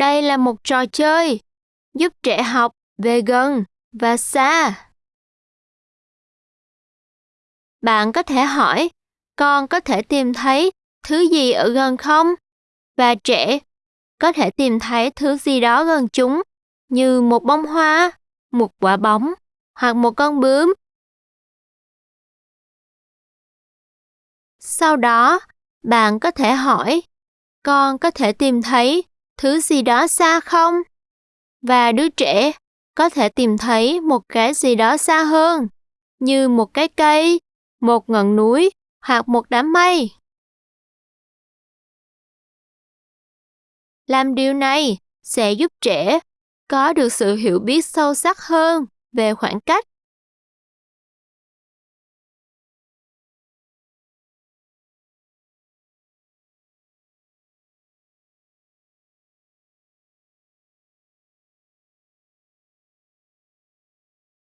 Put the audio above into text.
Đây là một trò chơi giúp trẻ học về gần và xa. Bạn có thể hỏi, con có thể tìm thấy thứ gì ở gần không? Và trẻ có thể tìm thấy thứ gì đó gần chúng, như một bông hoa, một quả bóng hoặc một con bướm. Sau đó, bạn có thể hỏi, con có thể tìm thấy thứ gì đó xa không? Và đứa trẻ có thể tìm thấy một cái gì đó xa hơn, như một cái cây, một ngọn núi hoặc một đám mây. Làm điều này sẽ giúp trẻ có được sự hiểu biết sâu sắc hơn về khoảng cách